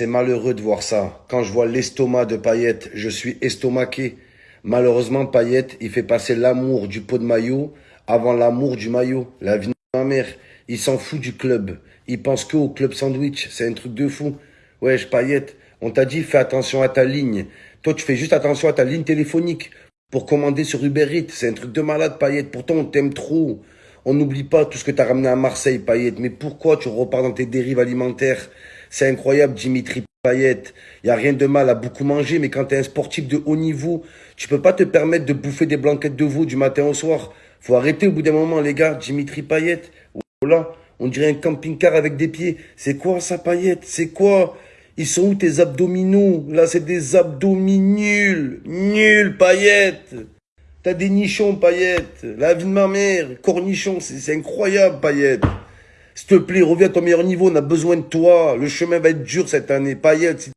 c'est malheureux de voir ça. Quand je vois l'estomac de Payet, je suis estomaqué. Malheureusement, Payet, il fait passer l'amour du pot de maillot avant l'amour du maillot. La vie de ma mère, il s'en fout du club. Il pense que au club sandwich. C'est un truc de fou. Wesh, Payet, on t'a dit fais attention à ta ligne. Toi, tu fais juste attention à ta ligne téléphonique pour commander sur Uber Eats. C'est un truc de malade, Payet. Pourtant, on t'aime trop. On n'oublie pas tout ce que tu as ramené à Marseille, Payet. Mais pourquoi tu repars dans tes dérives alimentaires? C'est incroyable, Dimitri Payet. Il y a rien de mal à beaucoup manger, mais quand tu un sportif de haut niveau, tu peux pas te permettre de bouffer des blanquettes de veau du matin au soir. Faut arrêter au bout d'un moment, les gars. Dimitri Payet. Voilà, on dirait un camping-car avec des pieds. C'est quoi ça, Payet? C'est quoi? Ils sont où tes abdominaux? Là, c'est des abdominus. Nul, paillettes. T'as des nichons, paillettes. La vie de ma mère, cornichons, c'est incroyable, paillettes. S'il te plaît, reviens à ton meilleur niveau, on a besoin de toi. Le chemin va être dur cette année, paillettes.